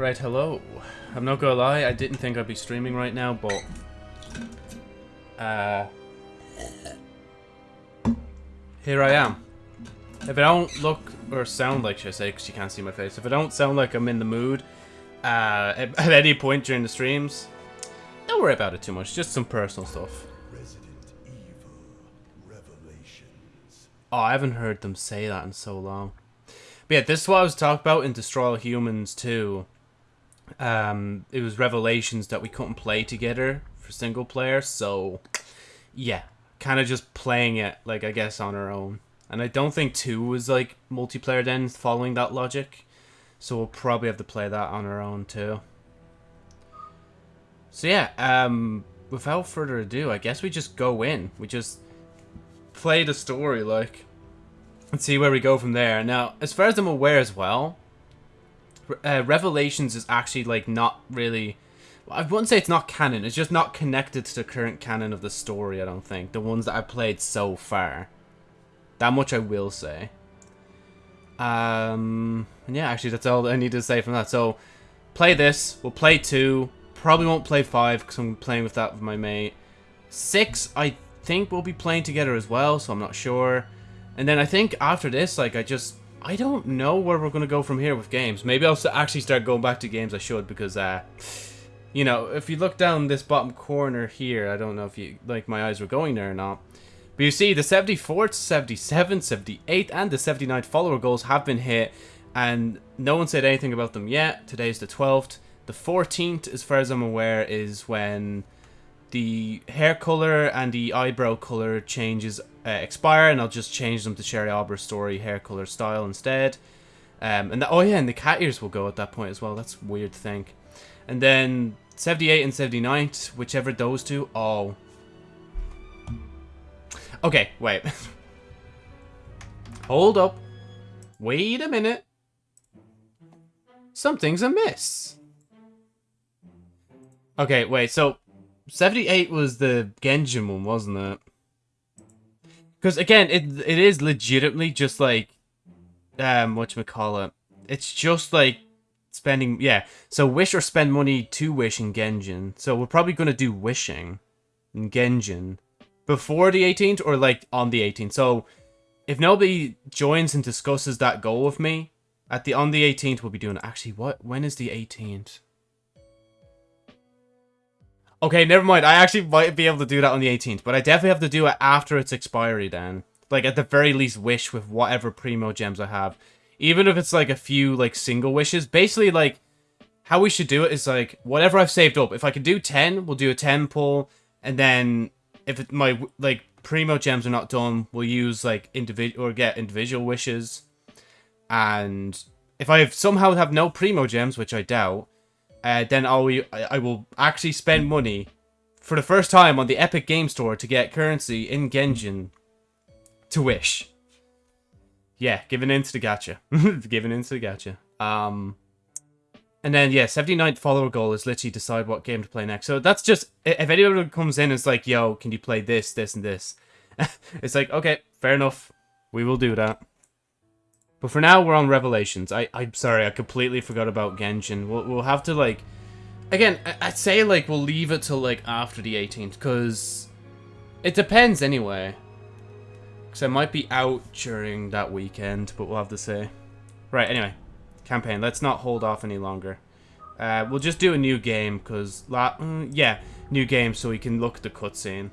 Right, hello. I'm not gonna lie, I didn't think I'd be streaming right now, but... Uh... Here I am. If I don't look or sound like, say, because you can't see my face. If I don't sound like I'm in the mood uh, at, any point during the streams, don't worry about it too much. Just some personal stuff. Resident Evil Revelations. Oh, I haven't heard them say that in so long. But yeah, this is what I was talking about in Destroy All Humans 2. Um, it was Revelations that we couldn't play together for single player, so yeah, kind of just playing it, like, I guess, on our own. And I don't think 2 was, like, multiplayer then, following that logic. So we'll probably have to play that on our own, too. So yeah, um, without further ado, I guess we just go in. We just play the story, like, and see where we go from there. Now, as far as I'm aware as well, uh, Revelations is actually, like, not really... I wouldn't say it's not canon. It's just not connected to the current canon of the story, I don't think. The ones that I've played so far. That much I will say. Um, yeah, actually, that's all I need to say from that. So, play this. We'll play 2. Probably won't play 5 because I'm playing with that with my mate. 6, I think we'll be playing together as well, so I'm not sure. And then I think after this, like, I just... I don't know where we're going to go from here with games. Maybe I'll actually start going back to games I should because, uh... You know, if you look down this bottom corner here, I don't know if you, like, my eyes were going there or not. But you see, the 74th, 77th, 78th, and the 79th follower goals have been hit, and no one said anything about them yet. Today's the 12th. The 14th, as far as I'm aware, is when the hair color and the eyebrow color changes uh, expire, and I'll just change them to Sherry Albert story hair color style instead. Um, and the, oh yeah, and the cat ears will go at that point as well. That's weird to think. And then 78 and 79, whichever those two. Oh. Okay, wait. Hold up. Wait a minute. Something's amiss. Okay, wait, so 78 was the Genshin one, wasn't it? Because again, it it is legitimately just like um whatchamacallit. It's just like spending yeah. So wish or spend money to wish in Genshin. So we're probably gonna do wishing in Genshin. Before the 18th or like on the 18th. So if nobody joins and discusses that goal with me, at the on the 18th we'll be doing actually what when is the 18th? Okay, never mind. I actually might be able to do that on the 18th, but I definitely have to do it after its expiry then. Like, at the very least, wish with whatever Primogems I have. Even if it's, like, a few, like, single wishes. Basically, like, how we should do it is, like, whatever I've saved up. If I can do 10, we'll do a 10 pull. And then, if it, my, like, Primogems are not done, we'll use, like, individual, or get individual wishes. And if I have somehow have no Primogems, which I doubt, uh, then I'll, I will actually spend money for the first time on the Epic Game Store to get currency in Genshin to wish. Yeah, giving in to the gacha. giving in to the gacha. Um, and then, yeah, 79th follower goal is literally decide what game to play next. So that's just, if anyone comes in and is like, yo, can you play this, this, and this? it's like, okay, fair enough. We will do that. But for now, we're on Revelations. I, I'm sorry, I completely forgot about Genshin. We'll, we'll have to, like... Again, I, I'd say, like, we'll leave it till, like, after the 18th, because... It depends, anyway. Because I might be out during that weekend, but we'll have to say. Right, anyway. Campaign. Let's not hold off any longer. Uh, we'll just do a new game, because... Uh, yeah, new game, so we can look at the cutscene.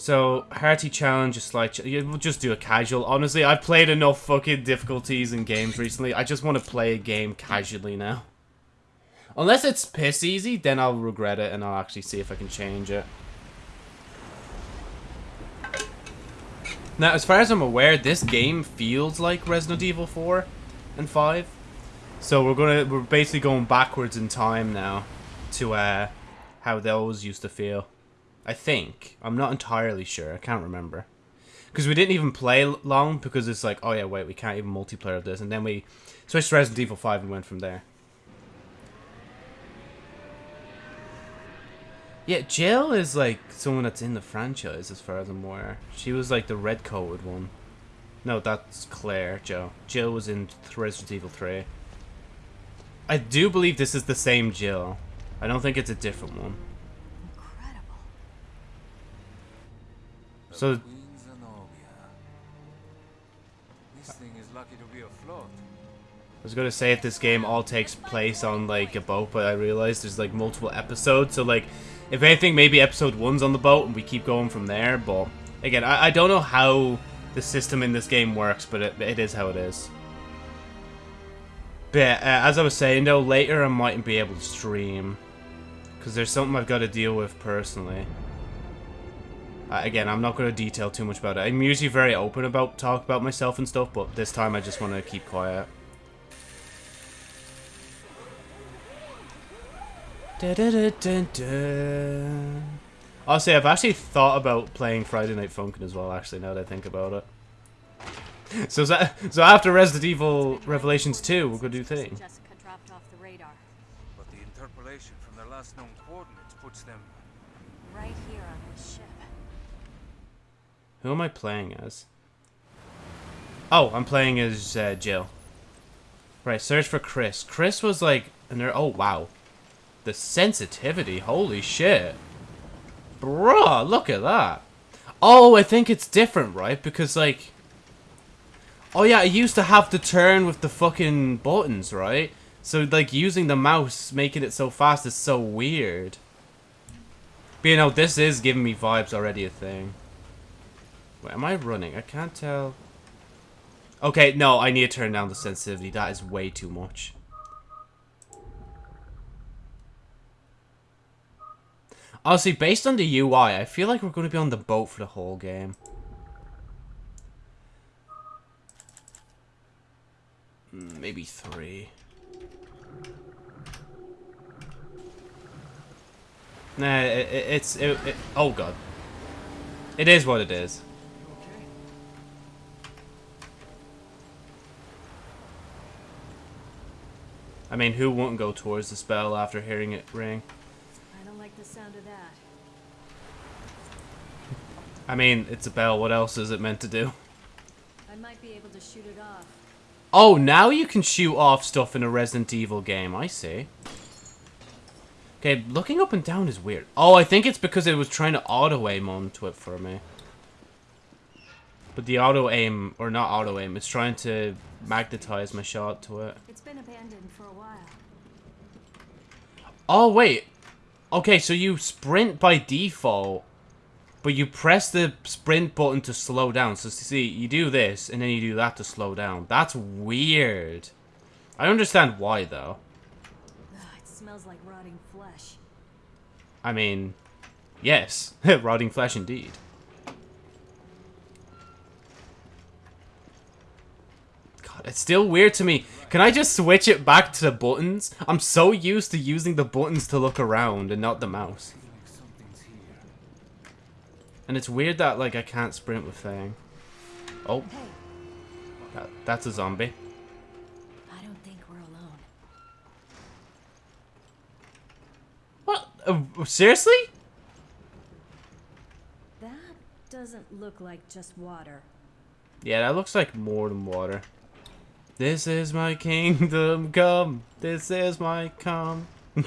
So, Hearty Challenge, a slight... Ch we'll just do a casual. Honestly, I've played enough fucking difficulties in games recently. I just want to play a game casually now. Unless it's piss easy, then I'll regret it and I'll actually see if I can change it. Now, as far as I'm aware, this game feels like Resident Evil 4 and 5. So we're gonna we're basically going backwards in time now to uh how those used to feel. I think. I'm not entirely sure. I can't remember. Because we didn't even play long because it's like, oh yeah, wait, we can't even multiplayer this. And then we switched to Resident Evil 5 and went from there. Yeah, Jill is like someone that's in the franchise as far as I'm aware. She was like the red coated one. No, that's Claire, Joe. Jill was in Resident Evil 3. I do believe this is the same Jill. I don't think it's a different one. Incredible. So, Queen Zenobia. This thing is lucky to be afloat. I was gonna say if this game all takes place on like a boat, but I realized there's like multiple episodes, so like if anything, maybe episode one's on the boat and we keep going from there. But again, I, I don't know how the system in this game works, but it, it is how it is. But uh, as I was saying though, later I mightn't be able to stream because there's something I've got to deal with personally. Uh, again, I'm not going to detail too much about it. I'm usually very open about talk about myself and stuff, but this time I just want to keep quiet. Honestly, I've actually thought about playing Friday Night Funkin' as well, actually, now that I think about it. So, so after Resident Evil Revelations 2, we're going to do thing. Who am I playing as? Oh, I'm playing as uh, Jill. Right, search for Chris. Chris was like, and there. Oh wow, the sensitivity. Holy shit, bruh! Look at that. Oh, I think it's different, right? Because like, oh yeah, I used to have to turn with the fucking buttons, right? So like using the mouse, making it so fast is so weird. But you know, this is giving me vibes already a thing. Wait, am I running? I can't tell. Okay, no, I need to turn down the sensitivity. That is way too much. Honestly, based on the UI, I feel like we're going to be on the boat for the whole game. Mm, Maybe three. Nah, it, it, it's... It, it, oh, God. It is what it is. I mean, who wouldn't go towards the spell after hearing it ring? I don't like the sound of that. I mean, it's a bell. What else is it meant to do? I might be able to shoot it off. Oh, now you can shoot off stuff in a Resident Evil game. I see. Okay, looking up and down is weird. Oh, I think it's because it was trying to auto-aim onto it for me. But the auto-aim, or not auto-aim, it's trying to magnetize my shot to it. It's been abandoned for a while. Oh, wait. Okay, so you sprint by default, but you press the sprint button to slow down. So, see, you do this, and then you do that to slow down. That's weird. I understand why, though. Ugh, it smells like rotting flesh. I mean, yes. Rotting flesh indeed. God, it's still weird to me. Can I just switch it back to the buttons? I'm so used to using the buttons to look around and not the mouse. Like something's here. And it's weird that, like, I can't sprint with thing. Oh, that, that's a zombie. I don't think we're alone. What? Uh, seriously? That doesn't look like just water. Yeah, that looks like more than water. This is my kingdom come. This is my come.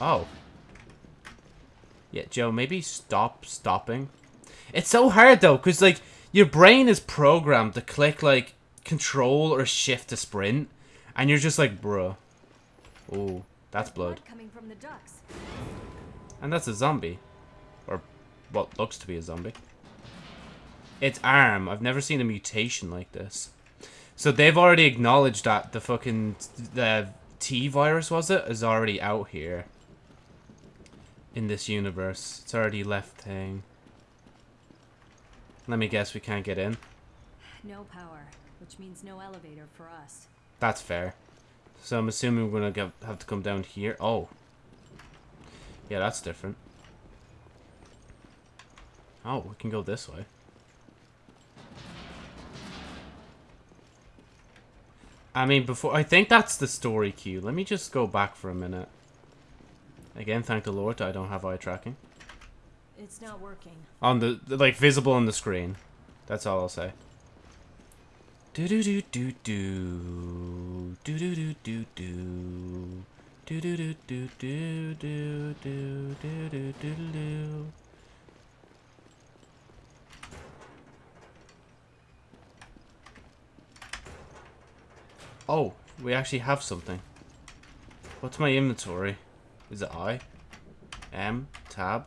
oh. Yeah, Joe, maybe stop stopping. It's so hard though, because like your brain is programmed to click like control or shift to sprint, and you're just like, bruh. Oh, that's blood. coming from the ducts. And that's a zombie. Or what looks to be a zombie. It's ARM. I've never seen a mutation like this. So they've already acknowledged that the fucking the T virus was it is already out here. In this universe. It's already left thing. Let me guess we can't get in. No power, which means no elevator for us. That's fair. So I'm assuming we're gonna get, have to come down here. Oh. Yeah, that's different. Oh, we can go this way. I mean, before I think that's the story cue. Let me just go back for a minute. Again, thank the Lord I don't have eye tracking. It's not working. On the, like, visible on the screen. That's all I'll say. Do do do do do do do do do do do do do do do do do do do do Oh, we actually have something. What's my inventory? Is it I? M? Tab?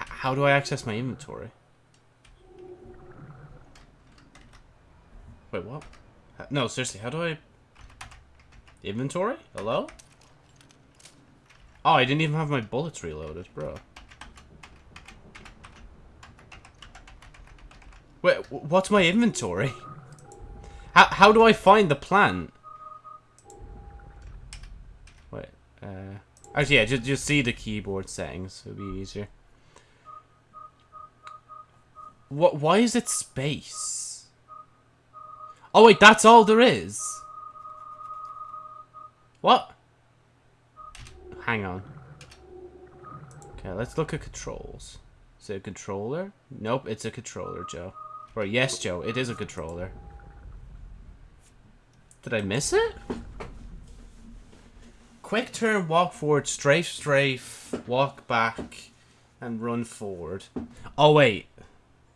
H how do I access my inventory? Wait, what? No, seriously, how do I... Inventory? Hello? Oh, I didn't even have my bullets reloaded, bro. Wait, what's my inventory? How, how do I find the plant? Wait, uh... Actually, yeah, just, just see the keyboard settings. It'll be easier. What? Why is it space? Oh wait, that's all there is. What? Hang on. Okay, let's look at controls. Is it a controller? Nope, it's a controller, Joe. Or yes, Joe, it is a controller. Did I miss it? Quick turn, walk forward, strafe, strafe, walk back, and run forward. Oh wait,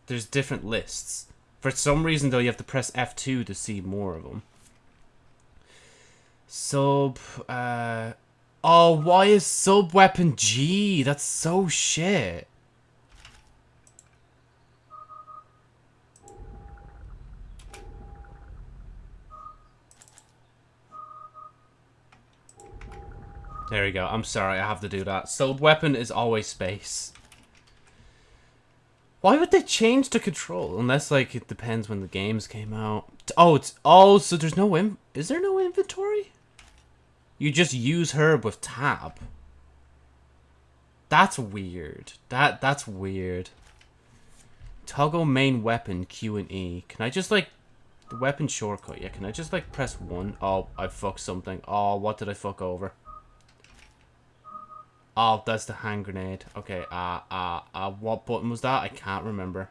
there's different lists. For some reason though, you have to press F2 to see more of them. Sub, uh... Oh, why is sub weapon G? That's so shit. There we go. I'm sorry, I have to do that. Sub weapon is always space. Why would they change the control? Unless, like, it depends when the games came out. Oh, it's... Oh, so there's no... In, is there no inventory? You just use herb with tab. That's weird. That That's weird. Toggle main weapon, Q and E. Can I just, like... The weapon shortcut, yeah. Can I just, like, press 1? Oh, I fucked something. Oh, what did I fuck over? Oh, that's the hand grenade. Okay, uh, uh, uh, what button was that? I can't remember.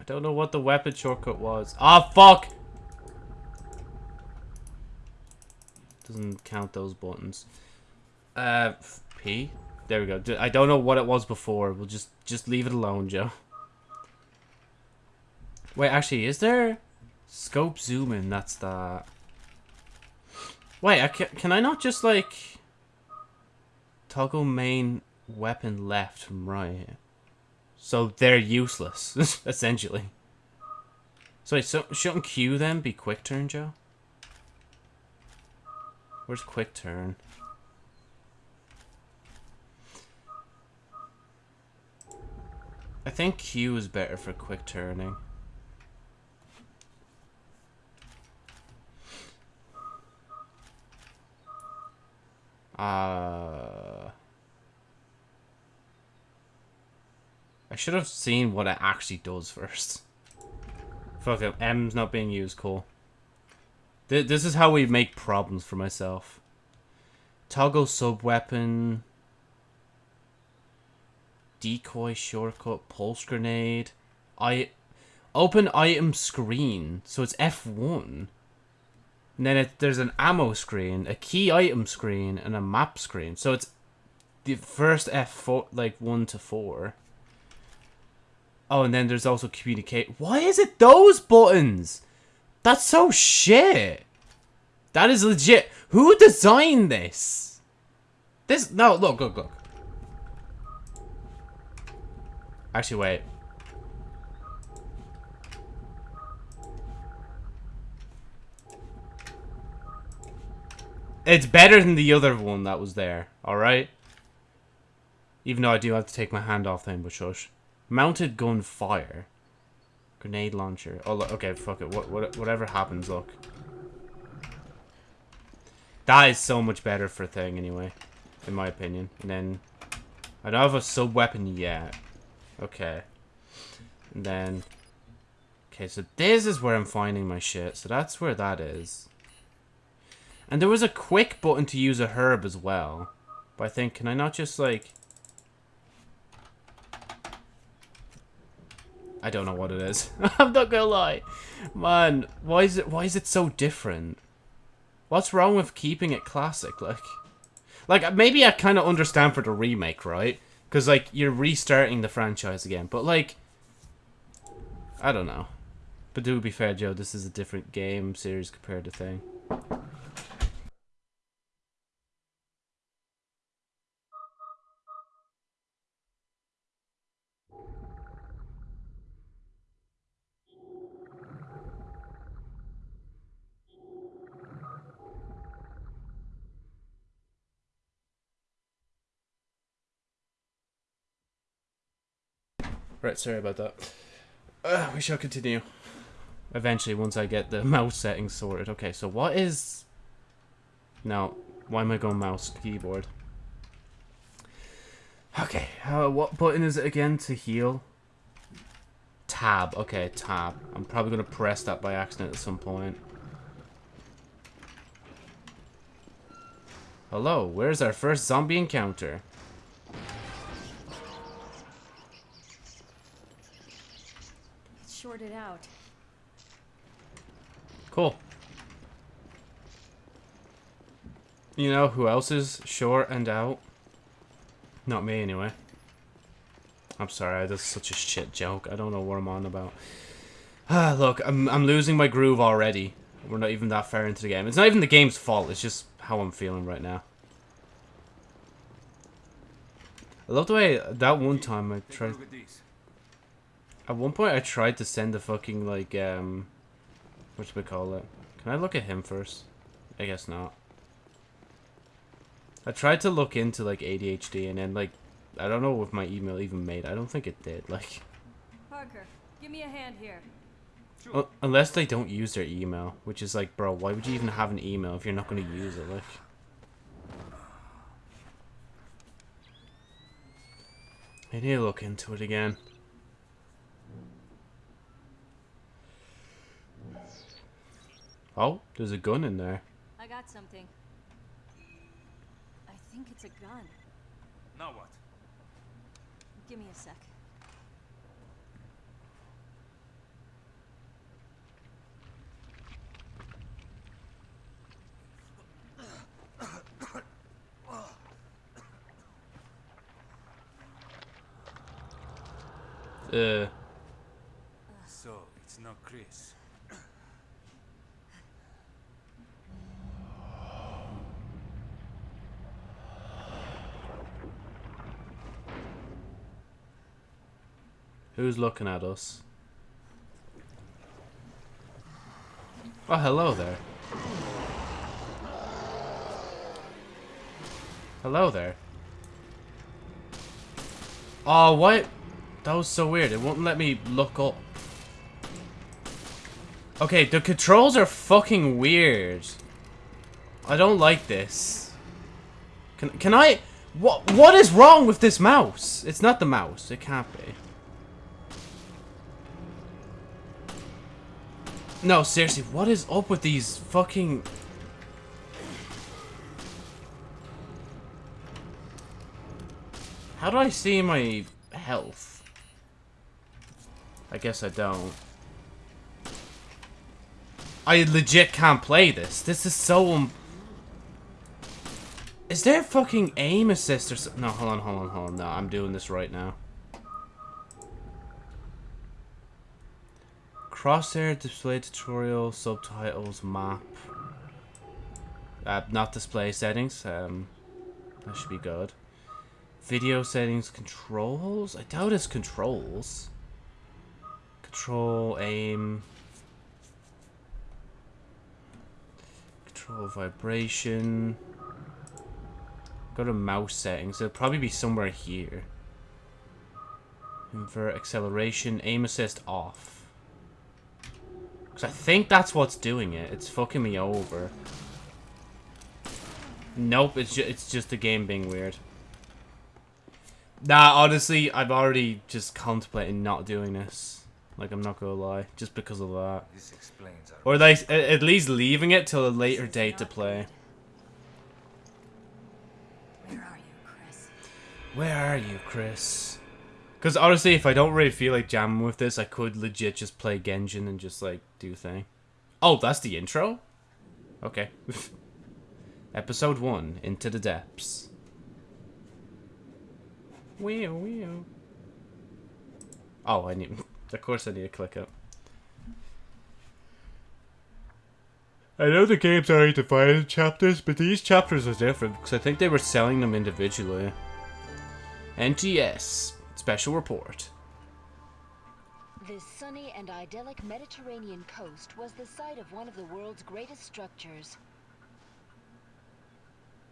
I don't know what the weapon shortcut was. Ah, oh, fuck! Doesn't count those buttons. Uh, P? There we go. I don't know what it was before. We'll just, just leave it alone, Joe. Wait, actually, is there... Scope zoom in, that's the... Wait, I can, can I not just, like... Toggle main weapon left from right? So they're useless, essentially. So wait, so shouldn't Q then be quick turn, Joe? Where's quick turn? I think Q is better for quick turning. Uh, I should have seen what it actually does first. Fuck it, M's not being used, cool. Th this is how we make problems for myself. Toggle sub-weapon. Decoy shortcut, pulse grenade. I Open item screen, so it's F1. And then it, there's an ammo screen, a key item screen, and a map screen. So it's the first F4, like 1 to 4. Oh, and then there's also communicate. Why is it those buttons? That's so shit. That is legit. Who designed this? This, no, look, look, look. Actually, wait. It's better than the other one that was there, alright? Even though I do have to take my hand off them, but shush. Mounted gun fire. Grenade launcher. Oh, look, okay, fuck it. What, what, whatever happens, look. That is so much better for a thing, anyway. In my opinion. And then... I don't have a sub-weapon yet. Okay. And then... Okay, so this is where I'm finding my shit. So that's where that is. And there was a quick button to use a herb as well. But I think, can I not just, like... I don't know what it is. I'm not gonna lie. Man, why is it why is it so different? What's wrong with keeping it classic? Like Like maybe I kinda understand for the remake, right? Cause like you're restarting the franchise again. But like I don't know. But to be fair, Joe, this is a different game series compared to thing. Right, sorry about that. Uh, we shall continue. Eventually, once I get the mouse settings sorted. Okay, so what is... Now, why am I going mouse keyboard? Okay, uh, what button is it again to heal? Tab, okay, tab. I'm probably going to press that by accident at some point. Hello, where's our first zombie encounter? It's shorted out. Cool. You know who else is short and out? Not me, anyway. I'm sorry, that's such a shit joke. I don't know what I'm on about. Ah, look, I'm, I'm losing my groove already. We're not even that far into the game. It's not even the game's fault, it's just how I'm feeling right now. I love the way that one time I tried... look at one point I tried to send a fucking, like, um... What we call it? Can I look at him first? I guess not. I tried to look into, like, ADHD and then, like... I don't know if my email even made I don't think it did, like... Parker, give me a hand here. Unless they don't use their email, which is like, bro, why would you even have an email if you're not going to use it, like... I need to look into it again. Oh, there's a gun in there. I got something. I think it's a gun. Now what? Give me a sec. Uh, So, it's not Chris. Who's looking at us? Oh, hello there. Hello there. Oh, what? That was so weird. It wouldn't let me look up. Okay, the controls are fucking weird. I don't like this. Can can I? What what is wrong with this mouse? It's not the mouse. It can't be. No, seriously, what is up with these fucking... How do I see my health? I guess I don't. I legit can't play this. This is so... Um... Is there fucking aim assist or something? No, hold on, hold on, hold on. No, I'm doing this right now. Crosshair display tutorial subtitles map. Uh, not display settings. Um, that should be good. Video settings controls. I doubt it's controls. Control aim. Control vibration. Go to mouse settings. It'll probably be somewhere here. Invert acceleration. Aim assist off. Because I think that's what's doing it. It's fucking me over. Nope, it's, ju it's just the game being weird. Nah, honestly, I've already just contemplating not doing this. Like, I'm not gonna lie. Just because of that. This explains. Or like, at least leaving it till a later date to play. Where are you, Chris? Where are you, Chris? Because honestly, if I don't really feel like jamming with this, I could legit just play Genshin and just like do thing. Oh, that's the intro? Okay. Episode 1, Into the Depths. Wee wee. Oh, I need. Of course, I need to click it. I know the games are divided in chapters, but these chapters are different because I think they were selling them individually. NTS Special Report. This sunny and idyllic Mediterranean coast was the site of one of the world's greatest structures.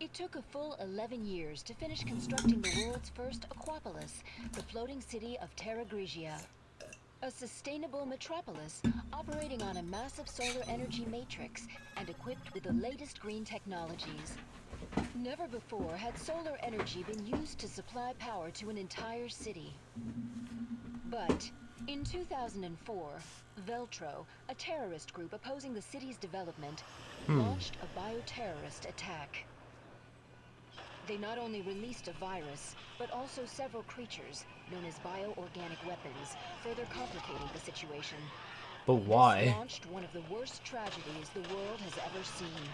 It took a full 11 years to finish constructing the world's first Aquapolis, the floating city of Terra Grigia. A sustainable metropolis operating on a massive solar energy matrix and equipped with the latest green technologies. Never before had solar energy been used to supply power to an entire city. But in 2004, Veltro, a terrorist group opposing the city's development, hmm. launched a bioterrorist attack. They not only released a virus, but also several creatures, known as bioorganic weapons, further complicating the situation. But This why? launched one of the worst tragedies the world has ever seen.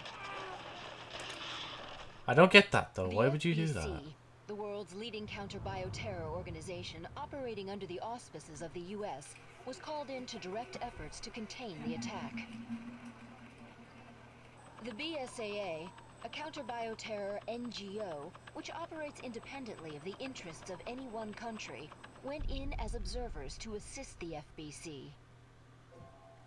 I don't get that though. The Why would you do that? The world's leading counter-bioterror organization operating under the auspices of the US was called in to direct efforts to contain the attack. The BSAA, a counter-bioterror NGO, which operates independently of the interests of any one country, went in as observers to assist the FBC.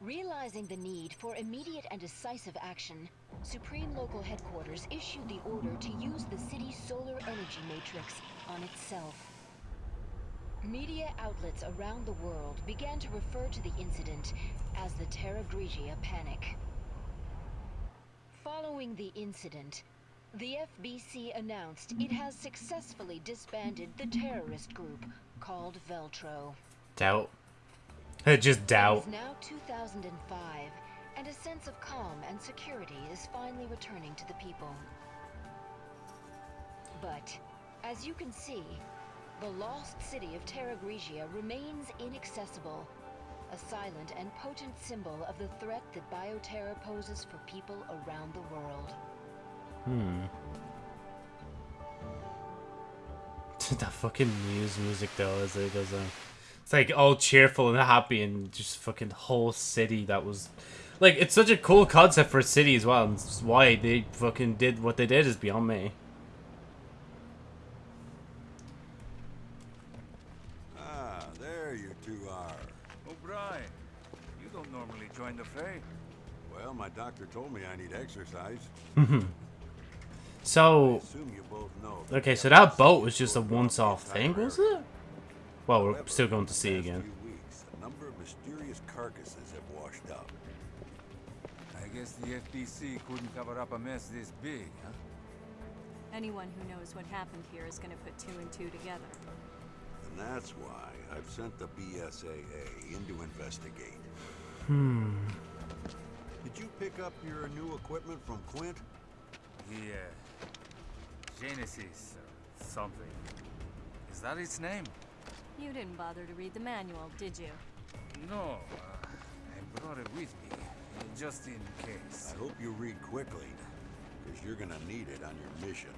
Realizing the need for immediate and decisive action, Supreme Local Headquarters issued the order to use the city's solar energy matrix on itself. Media outlets around the world began to refer to the incident as the Terra Grigia Panic. Following the incident, the FBC announced it has successfully disbanded the terrorist group called Veltro. Doubt. Just doubt. is now 2005, and a sense of calm and security is finally returning to the people. But, as you can see, the lost city of Terra Grigia remains inaccessible, a silent and potent symbol of the threat that bioterror poses for people around the world. Hmm. that fucking Muse music though, as it goes on. It's like all cheerful and happy, and just fucking whole city that was, like, it's such a cool concept for a city as well. And it's why they fucking did what they did is beyond me. Ah, there you two are. O'Brien, you don't normally join the fray. Well, my doctor told me I need exercise. So, Assume you both know. okay, so that boat was just a once-off thing, was it? Well, we're still going to sea again. a number of mysterious carcasses have washed up. I guess the FBC couldn't cover up a mess this big, huh? Anyone who knows what happened here is going to put two and two together. And that's why I've sent the BSAA in to investigate. Hmm. Did you pick up your new equipment from Quint? The, uh, Genesis something. Is that its name? You didn't bother to read the manual, did you? No, uh, I brought it with me, just in case. I hope you read quickly, because you're gonna need it on your mission.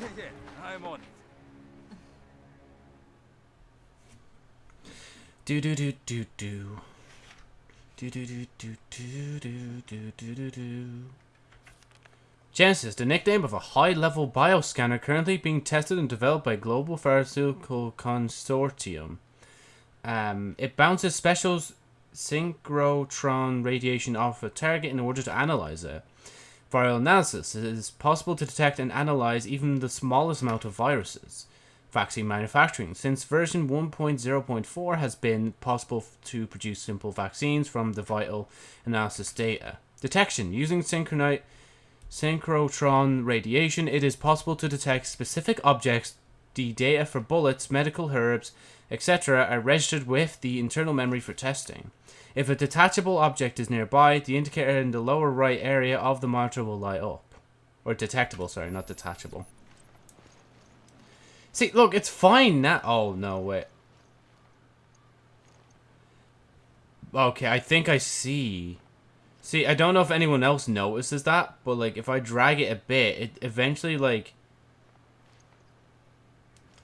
yeah, I'm on it. Do do do do do. Do do do do do do do do do do. Genesis, the nickname of a high-level bioscanner currently being tested and developed by Global Pharmaceutical Consortium. Um, it bounces special synchrotron radiation off a target in order to analyze it. Viral analysis it is possible to detect and analyze even the smallest amount of viruses. Vaccine manufacturing. Since version 1.0.4 has been possible to produce simple vaccines from the vital analysis data. Detection. Using synchronite synchrotron radiation, it is possible to detect specific objects. The data for bullets, medical herbs, etc. are registered with the internal memory for testing. If a detachable object is nearby, the indicator in the lower right area of the monitor will light up. Or detectable, sorry, not detachable. See, look, it's fine now. Oh, no, wait. Okay, I think I see. See, I don't know if anyone else notices that, but, like, if I drag it a bit, it eventually, like...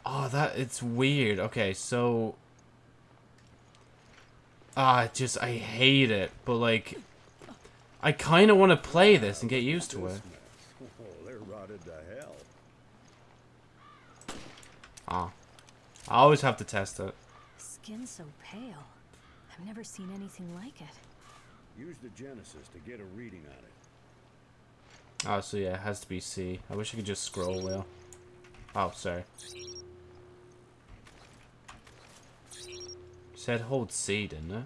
Oh, that, it's weird. Okay, so... Ah, just, I hate it, but, like... I kind of want to play this and get used to it. Oh, they're rotted to hell. Ah. I always have to test it. Skin so pale. I've never seen anything like it. Use the Genesis to get a reading on it. Oh, so yeah, it has to be C. I wish I could just scroll wheel. Oh, sorry. Said hold C, didn't it?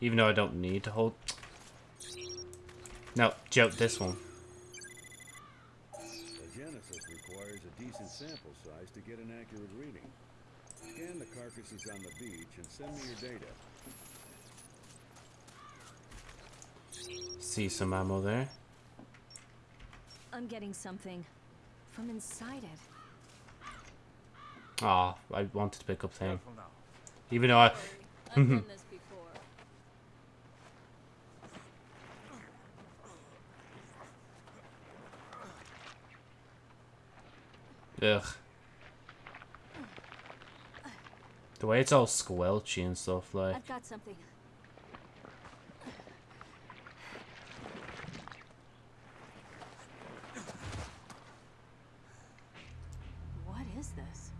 Even though I don't need to hold... No, joke this one. The Genesis requires a decent sample size to get an accurate reading. Scan the carcasses on the beach and send me your data. See some ammo there. I'm getting something from inside it. Ah, I wanted to pick up thing. Even though I... I've done mm-hmm. this before. Ugh. The way it's all squelchy and stuff, like... I've got something. What is this?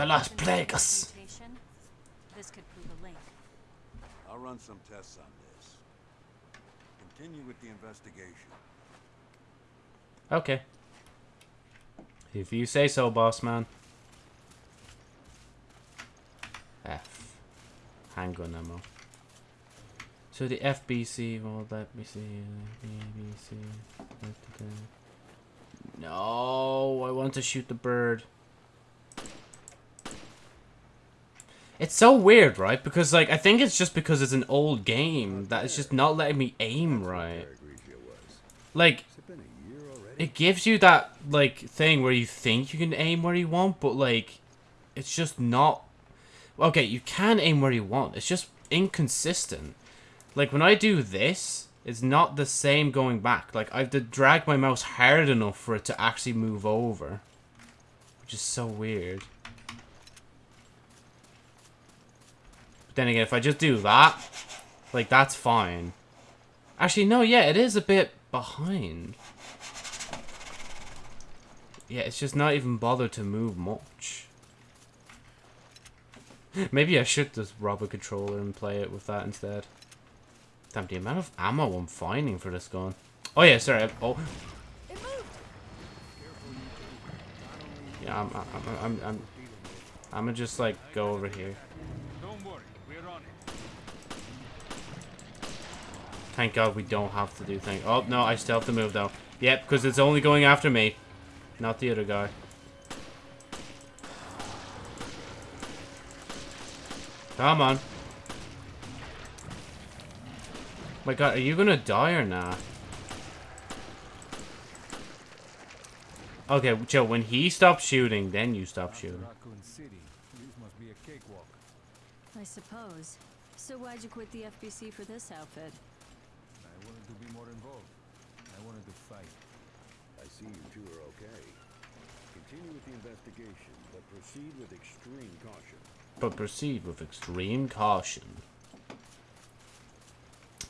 The last An Plagueis! This could prove a link. I'll run some tests on this. Continue with the investigation. Okay. If you say so, boss man. F. Handgun ammo. So the FBC, well, let me see. Uh, BBC. No, I want to shoot the bird. It's so weird, right? Because, like, I think it's just because it's an old game that it's just not letting me aim right. Like, it gives you that like thing where you think you can aim where you want, but like it's just not okay, you can aim where you want. It's just inconsistent. Like when I do this, it's not the same going back. Like I have to drag my mouse hard enough for it to actually move over. Which is so weird. But then again, if I just do that, like that's fine. Actually, no, yeah, it is a bit behind. Yeah, it's just not even bothered to move much. Maybe I should just rob a controller and play it with that instead. Damn, the amount of ammo I'm finding for this gun. Oh yeah, sorry. Oh. Yeah, I'm, I'm, I'm, I'm, I'm, I'm just like go over here. Thank God we don't have to do things. Oh no, I still have to move though. Yep, because it's only going after me, not the other guy. Come on. My God, are you gonna die or not? Okay, Joe. When he stops shooting, then you stop shooting. Raccoon City. This must be a cakewalk. I suppose. So why'd you quit the FBC for this outfit? I wanted to be more involved. I wanted to fight. I see you two are okay. Continue with the investigation, but proceed with extreme caution. But proceed with extreme caution.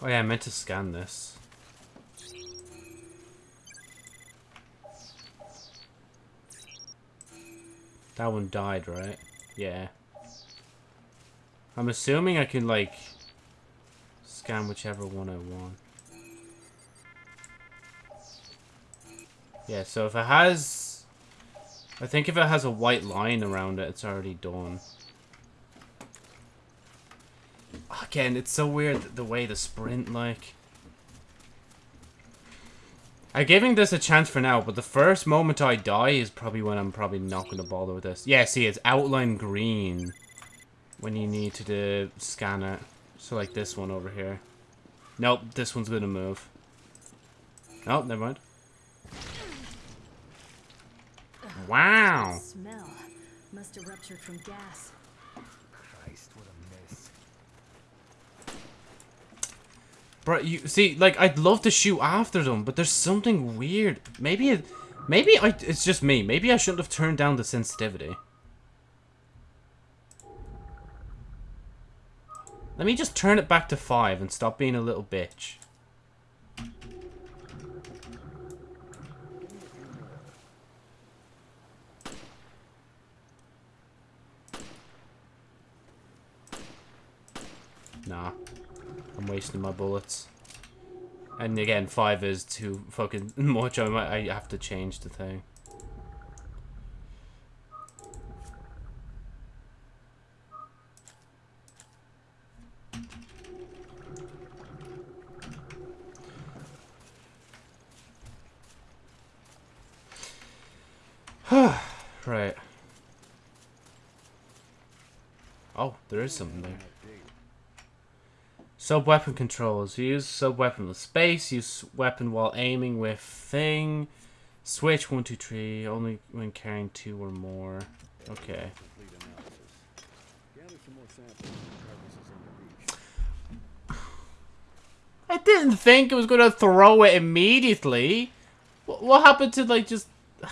Oh yeah, I meant to scan this. That one died, right? Yeah. I'm assuming I can, like, scan whichever one I want. Yeah, so if it has... I think if it has a white line around it, it's already done. Again, it's so weird the way the sprint, like... I'm giving this a chance for now, but the first moment I die is probably when I'm probably not going to bother with this. Yeah, see, it's outline green when you need to do, scan it. So like this one over here. Nope, this one's going to move. Oh, never mind. Wow. Smell. Must have ruptured from gas. Christ, what a mess. Bro, you see, like, I'd love to shoot after them, but there's something weird. Maybe it, maybe I, it's just me. Maybe I shouldn't have turned down the sensitivity. Let me just turn it back to 5 and stop being a little bitch. Nah. I'm wasting my bullets. And again, 5 is too fucking much. I might I have to change the thing. right. Oh, there is something there. Sub-weapon controls. Use sub-weapon with space. Use weapon while aiming with thing. Switch 1, 2, 3. Only when carrying two or more. Okay. I didn't think it was going to throw it immediately. What happened to, like, just...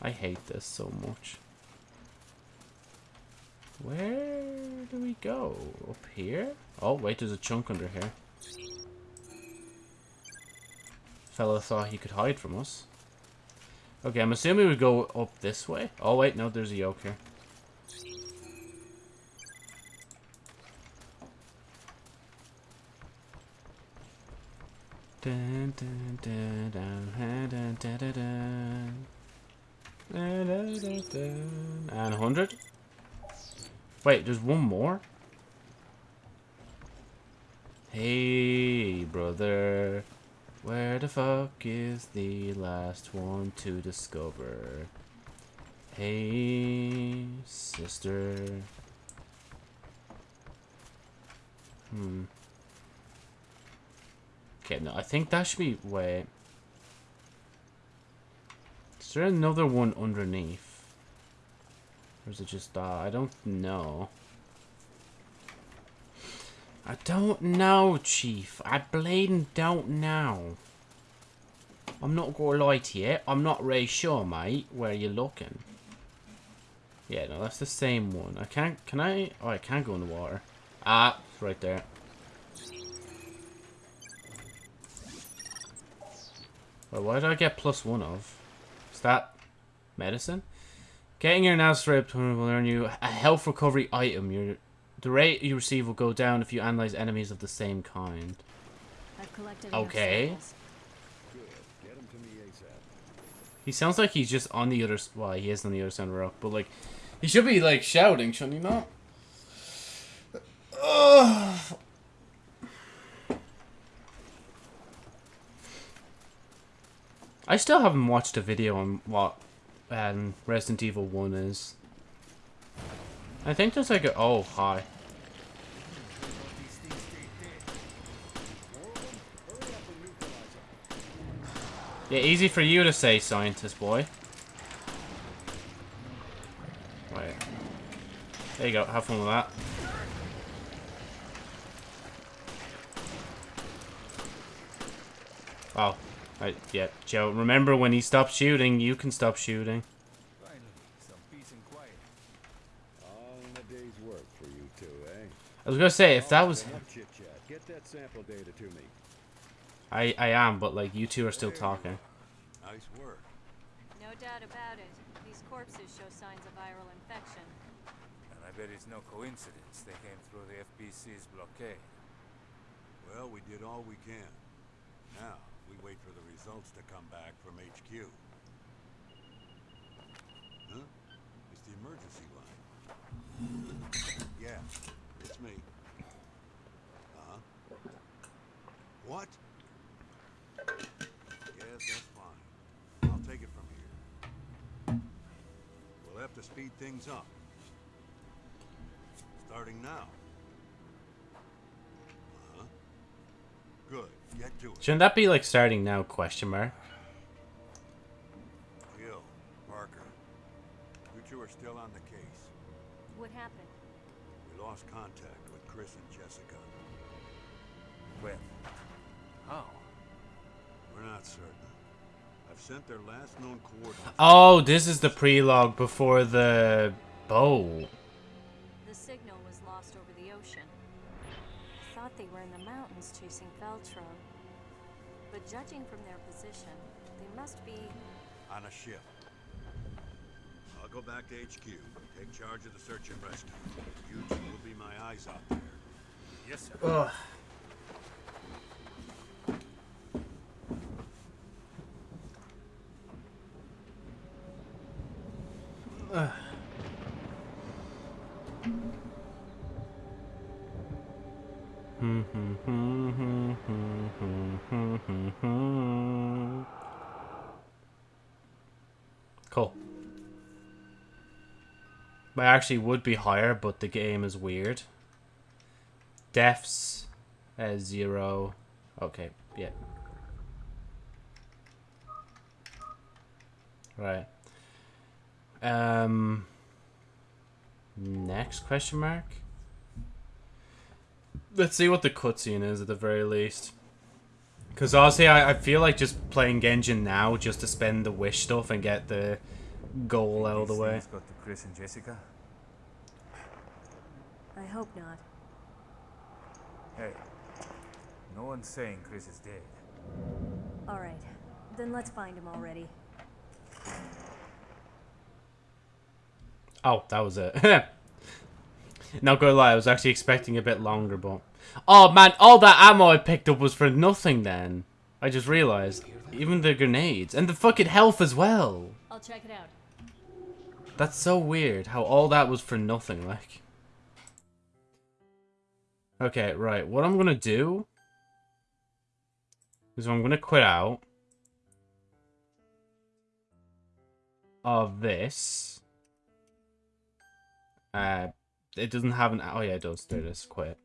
I hate this so much. Where do we go? Up here? Oh, wait, there's a chunk under here. Fellow thought he could hide from us. Okay, I'm assuming we go up this way. Oh, wait, no, there's a yoke here. And 100? Wait, there's one more? Hey, brother. Where the fuck is the last one to discover? Hey, sister. Hmm. Okay, no, I think that should be... Wait. Is there another one underneath? Or is it just... Uh, I don't know. I don't know, Chief. I blatant don't know. I'm not gonna lie to you. I'm not really sure, mate, where you're looking. Yeah, no, that's the same one. I can't... Can I... Oh, I can't go in the water. Ah, it's right there. Well, why did I get plus one of? Is that medicine? Getting your now strip will earn you a health recovery item. Your the rate you receive will go down if you analyze enemies of the same kind. I've collected enough Okay. samples. Good. Get them to me ASAP. He sounds like he's just on the other. s- Well, he is on the other side of the rock, but like, he should be like shouting, shouldn't he not? Ugh. I still haven't watched a video on what um, Resident Evil 1 is. I think there's like a... Oh, hi. Yeah, easy for you to say, scientist boy. Wait. There you go, have fun with that. Oh, I, yeah, Joe, remember when he stopped shooting, you can stop shooting. Finally, some peace and quiet. All in a day's work for you two, eh? I was gonna say, if that was... Enough chit chat. Get that sample data to me. I, I am, but like, you two are still talking. Nice work. No doubt about it. These corpses show signs of viral infection. And I bet it's no coincidence they came through the FBC's blockade. Well, we did all we can. Now, we wait for the results to come back from HQ. Huh? It's the emergency line. Yeah, it's me. Uh-huh. What? Yes, that's fine. I'll take it from here. We'll have to speed things up. Starting now. Uh-huh. Good. Shouldn't that be like starting now? Question mark. Jill, Parker, you two are still on the case. What happened? We lost contact with Chris and Jessica. With? How? We're not certain. I've sent their last known coordinates. Oh, this is the prelogue before the bow. The signal was lost over the ocean. I thought they were in the mountains chasing Veltro. But judging from their position, they must be. on a ship. I'll go back to HQ, take charge of the search and rescue. You two will be my eyes out there. Yes, sir. Ugh. Ugh. I actually would be higher, but the game is weird. Deaths as zero. Okay, yeah. Right. Um. Next question mark. Let's see what the cutscene is at the very least. Because honestly, I, I feel like just playing Genshin now just to spend the wish stuff and get the goal out of the way. got to Chris and Jessica? I hope not. Hey, no one's saying Chris is dead. Alright, then let's find him already. Oh, that was it. Not gonna lie, I was actually expecting a bit longer, but... Oh man, all that ammo I picked up was for nothing then. I just realized. Even the grenades. And the fucking health as well. I'll check it out. That's so weird, how all that was for nothing, like... Okay, right, what I'm gonna do... Is I'm gonna quit out... Of this... Uh, it doesn't have an... Oh yeah, it does. There it is. Quit.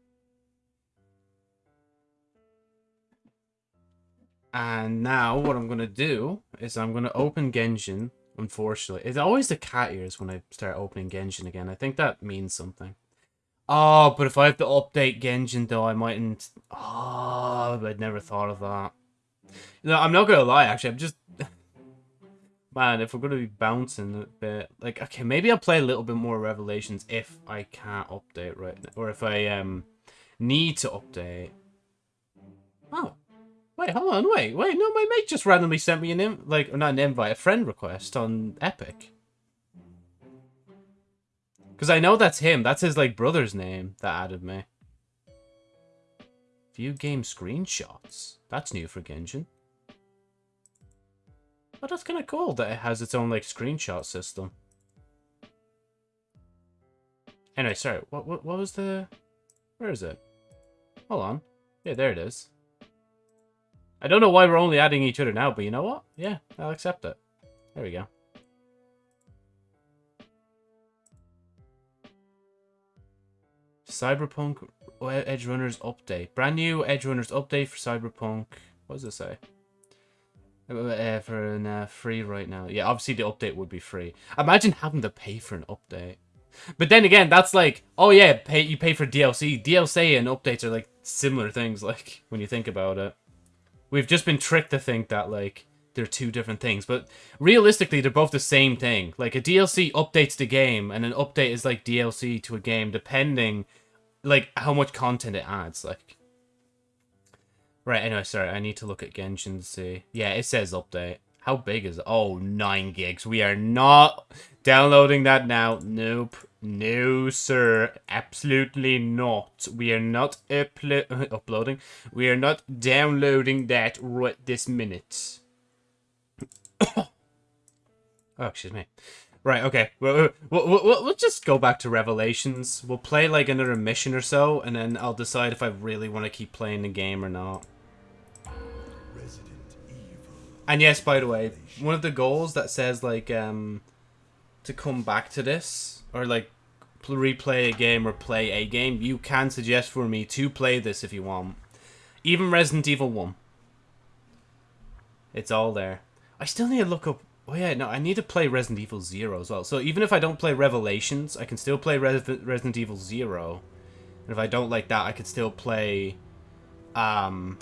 And now what I'm going to do is I'm going to open Genshin, unfortunately. It's always the cat ears when I start opening Genshin again. I think that means something. Oh, but if I have to update Genshin though, I mightn't... Oh, I'd never thought of that. No, I'm not going to lie, actually. I'm just... Man, if we're going to be bouncing a bit... Like, okay, maybe I'll play a little bit more Revelations if I can't update right now. Or if I um need to update. Oh. Wait, hold on, wait, wait. No, my mate just randomly sent me an in like not an invite, a friend request on Epic. Because I know that's him. That's his like brother's name that added me. View game screenshots. That's new for Genshin. But that's kind of cool that it has its own like screenshot system. Anyway, sorry. What what what was the? Where is it? Hold on. Yeah, there it is. I don't know why we're only adding each other now, but you know what? Yeah, I'll accept it. There we go. Cyberpunk Edgerunners update. Brand new Edgerunners update for Cyberpunk. What does it say? Uh, uh, for an, uh, free right now. Yeah, obviously the update would be free. Imagine having to pay for an update. But then again, that's like, oh yeah, pay you pay for DLC. DLC and updates are like similar things. Like when you think about it, we've just been tricked to think that like they're two different things. But realistically, they're both the same thing. Like a DLC updates the game, and an update is like DLC to a game, depending like how much content it adds. Like. Right, anyway, sorry, I need to look at Genshin to see. Yeah, it says update. How big is it? Oh, 9 gigs. We are not downloading that now. Nope. No, sir. Absolutely not. We are not uplo uploading. We are not downloading that right this minute. oh, excuse me. Right, okay. We'll, we'll, we'll, we'll just go back to Revelations. We'll play like another mission or so, and then I'll decide if I really want to keep playing the game or not. And yes, by the way, one of the goals that says like um to come back to this or like replay a game or play a game, you can suggest for me to play this if you want. Even Resident Evil 1. It's all there. I still need to look up Oh yeah, no, I need to play Resident Evil Zero as well. So even if I don't play Revelations, I can still play Res Resident Evil Zero. And if I don't like that, I could still play, um.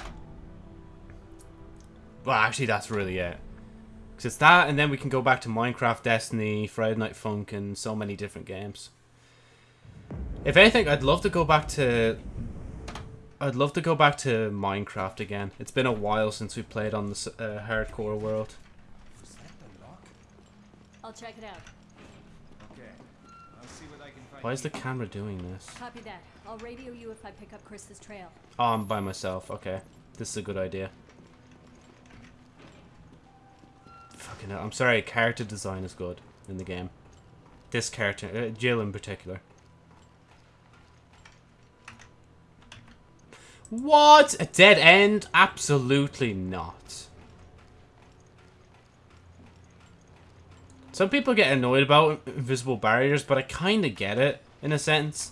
Well, actually, that's really it. Because it's that, and then we can go back to Minecraft, Destiny, Friday Night Funk, and so many different games. If anything, I'd love to go back to... I'd love to go back to Minecraft again. It's been a while since we played on the uh, hardcore world. Was that the lock? I'll check it out. Okay. I'll see what I can find. Why is the camera doing this? Copy that. I'll radio you if I pick up Chris's trail. Oh, I'm by myself. Okay. This is a good idea. Fucking hell. I'm sorry, character design is good in the game. This character, uh, Jill in particular. What? A dead end? Absolutely not. Some people get annoyed about invisible barriers, but I kind of get it, in a sense.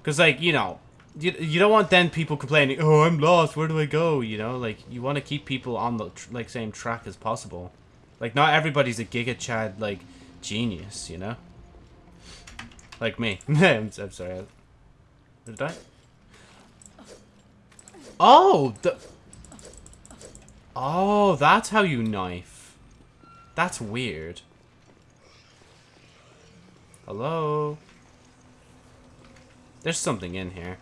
Because, like, you know, you, you don't want then people complaining, oh, I'm lost, where do I go? You know, like, you want to keep people on the, like, same track as possible. Like, not everybody's a Giga Chad, like, genius, you know? Like me. I'm, I'm sorry. Did I? Oh, the... Oh, that's how you knife. That's weird. Hello? There's something in here.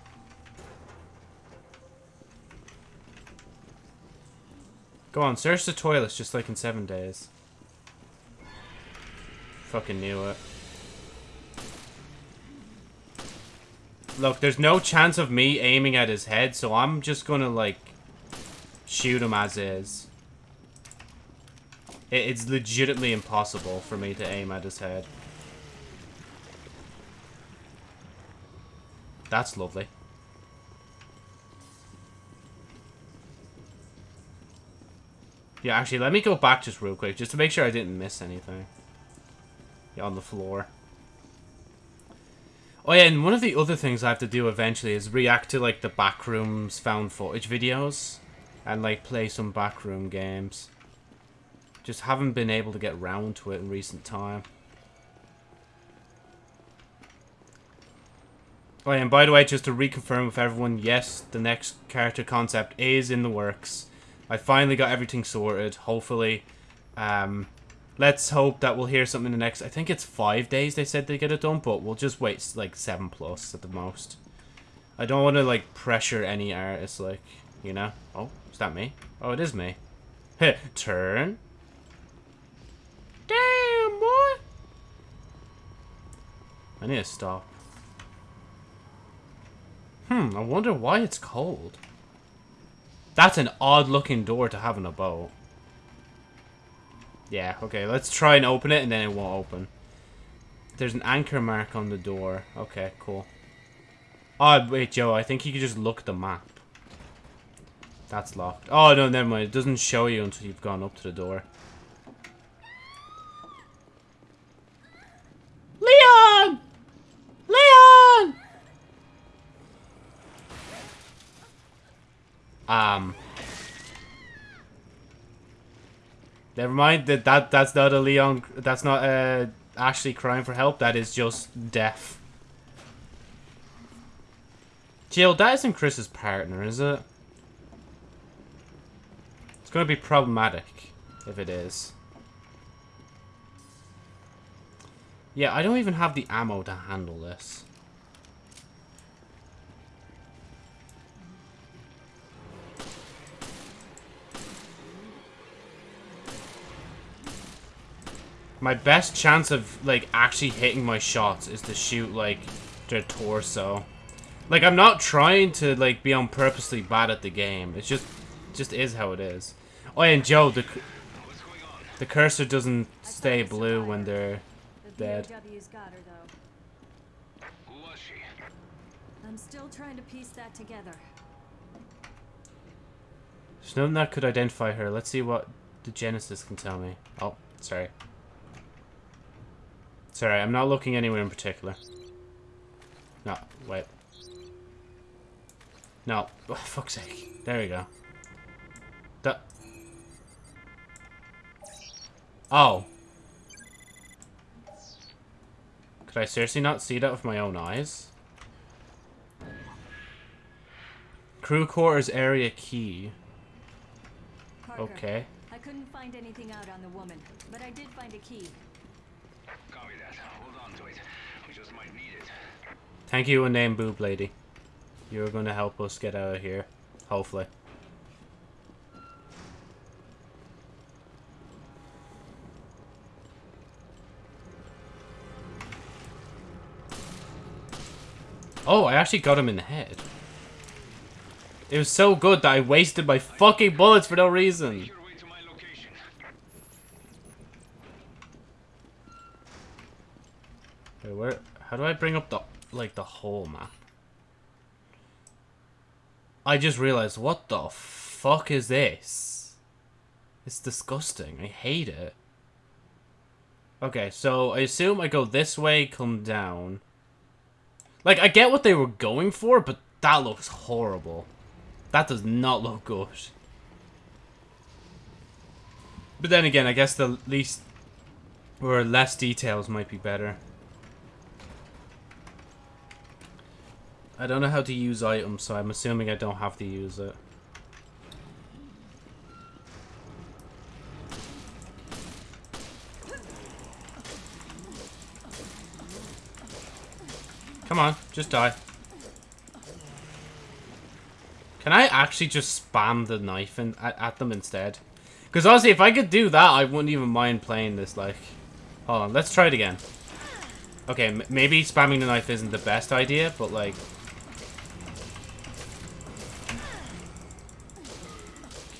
Go on, search the toilets just like in seven days. Fucking knew it. Look, there's no chance of me aiming at his head, so I'm just gonna, like, shoot him as is. It's legitimately impossible for me to aim at his head. That's lovely. Yeah, actually, let me go back just real quick, just to make sure I didn't miss anything. Yeah, on the floor. Oh yeah, and one of the other things I have to do eventually is react to, like, the backrooms found footage videos. And, like, play some backroom games. Just haven't been able to get round to it in recent time. Oh yeah, and by the way, just to reconfirm with everyone, yes, the next character concept is in the works. I finally got everything sorted, hopefully. Um, let's hope that we'll hear something in the next... I think it's five days they said they get it done, but we'll just wait, like, seven plus at the most. I don't want to, like, pressure any artist, like, you know? Oh, is that me? Oh, it is me. Heh, turn. Damn, boy! I need to stop. Hmm, I wonder why it's cold. That's an odd looking door to have in a boat. Yeah, okay, let's try and open it and then it won't open. There's an anchor mark on the door. Okay, cool. Oh, wait, Joe, I think you could just look at the map. That's locked. Oh, no, never mind. It doesn't show you until you've gone up to the door. Leon! Leon! Um. Never mind. That that that's not a Leon. That's not uh Ashley crying for help. That is just death. Jill, that isn't Chris's partner, is it? It's going to be problematic if it is. Yeah, I don't even have the ammo to handle this. My best chance of, like, actually hitting my shots is to shoot, like, their torso. Like, I'm not trying to, like, be on purposely bad at the game. It's just, just is how it is. Oh, and Joe, the, the cursor doesn't stay blue when they're dead. VOW's got her, though. Who was she? I'm still trying to piece that together. There's nothing that could identify her. Let's see what the Genesis can tell me. Oh, sorry. Sorry, I'm not looking anywhere in particular. No, wait. No, oh, fuck's sake. There we go. That. Oh. Could I seriously not see that with my own eyes? Crew quarters area key. Parker, Okay. I couldn't find anything out on the woman, but I did find a key. Copy that. Hold on to it. We just might need it. Thank you, name boob lady. You're gonna help us get out of here. Hopefully. Oh, I actually got him in the head. It was so good that I wasted my fucking bullets for no reason. Your way to my location. Where? How do I bring up the like the whole map? I just realized what the fuck is this? It's disgusting. I hate it. Okay, so I assume I go this way, come down. Like I get what they were going for, but that looks horrible. That does not look good. But then again, I guess the least or less details might be better. I don't know how to use items, so I'm assuming I don't have to use it. Come on, just die. Can I actually just spam the knife in, at, at them instead? Because honestly, if I could do that, I wouldn't even mind playing this, like... Hold on, let's try it again. Okay, maybe spamming the knife isn't the best idea, but like...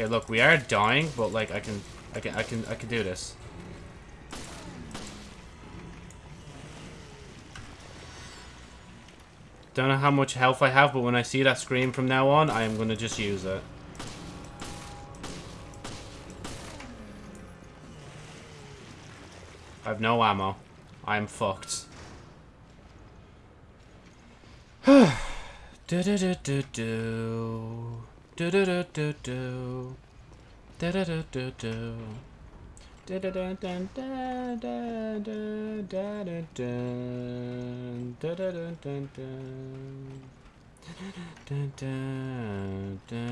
Okay, look, we are dying, but like I can, I can, I can, I can do this. Don't know how much health I have, but when I see that screen from now on, I am gonna just use it. I have no ammo. I'm fucked. do do do do do do do do do do do Da da da da da da da da da da da da da da da da da da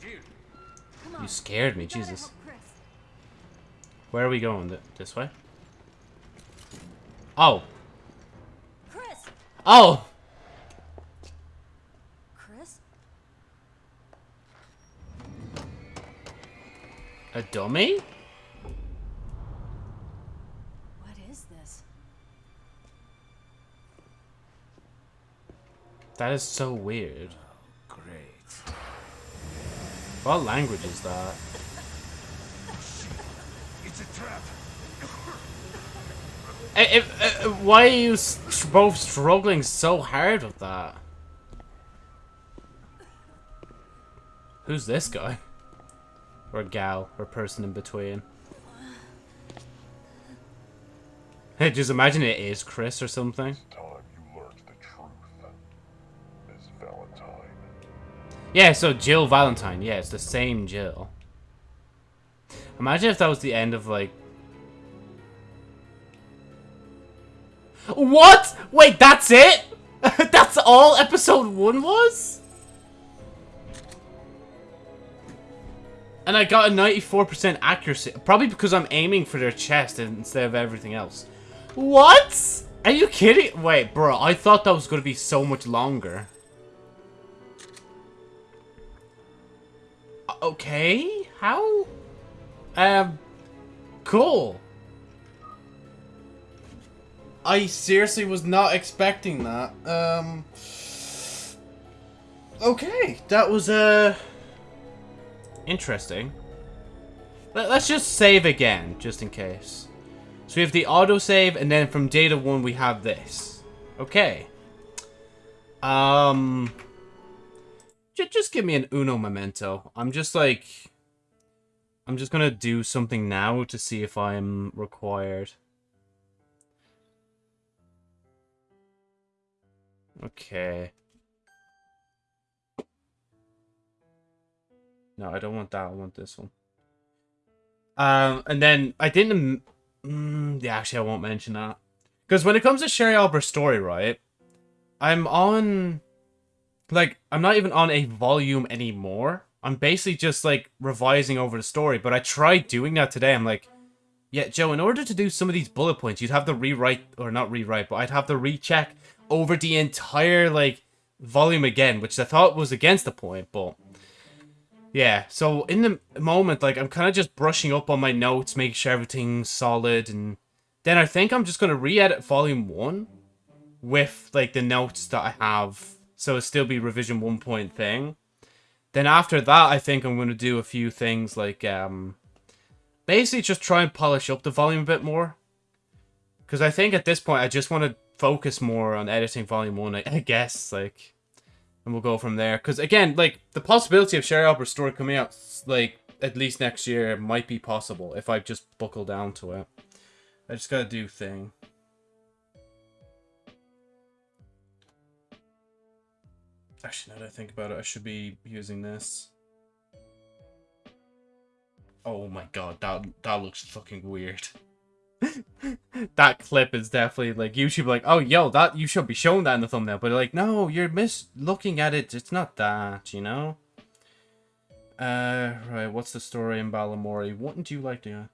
Jill, You scared me, Jesus. Where are we going? Th- This way? Oh. Chris! Oh! Chris? A dummy? What is this? That is so weird. great. What language is that? It's a trap. Eh, if- eh, why are you both struggling so hard with that? Who's this guy? Or gal, or person in between? Hey, just imagine it is Chris or something. time you learned the truth, Miss Valentine. Yeah, so Jill Valentine. Yeah, it's the same Jill. Imagine if that was the end of, like... What? Wait, that's it? that's all episode one was? And I got a 94% accuracy. Probably because I'm aiming for their chest instead of everything else. What? Are you kidding? Wait, bro, I thought that was going to be so much longer. Okay, how? Um, cool. I seriously was not expecting that. Um, okay, that was, uh, interesting. Let, let's just save again, just in case. So we have the autosave, and then from data 1 we have this. Okay. Um... J just give me an uno memento. I'm just like... I'm just gonna do something now to see if I'm required. Okay. No, I don't want that. I want this one. Um, and then I didn't. Mm, yeah, actually, I won't mention that because when it comes to Sherry Albert's story, right? I'm on, like, I'm not even on a volume anymore. I'm basically just like revising over the story. But I tried doing that today. I'm like, yeah, Joe. In order to do some of these bullet points, you'd have to rewrite or not rewrite, but I'd have to recheck over the entire like volume again, which I thought was against the point, but yeah, so in the moment, like, I'm kind of just brushing up on my notes, making sure everything's solid, and then I think I'm just going to re-edit Volume 1 with, like, the notes that I have, so it'll still be revision 1 point thing. Then after that, I think I'm going to do a few things, like, um, basically just try and polish up the volume a bit more. Because I think at this point, I just want to focus more on editing Volume 1, I, I guess, like and we'll go from there. Because again, like the possibility of Sherry Albert's story coming out like at least next year might be possible if I just buckle down to it. I just gotta do thing. Actually, now that I think about it, I should be using this. Oh my god, that that looks fucking weird. That clip is definitely like YouTube like, oh yo, that you should be showing that in the thumbnail, but like, no, you're mis looking at it. It's not that, you know. Uh, right. What's the story in Balamory? Wouldn't you like to?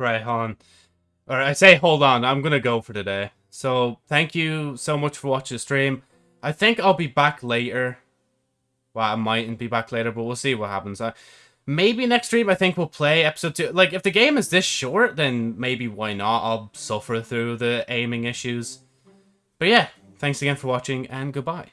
Right, hold on. Or I say hold on, I'm gonna go for today. So, thank you so much for watching the stream. I think I'll be back later. Well, I mightn't be back later, but we'll see what happens. Uh, maybe next stream, I think we'll play episode 2. Like, if the game is this short, then maybe why not? I'll suffer through the aiming issues. But yeah, thanks again for watching, and goodbye.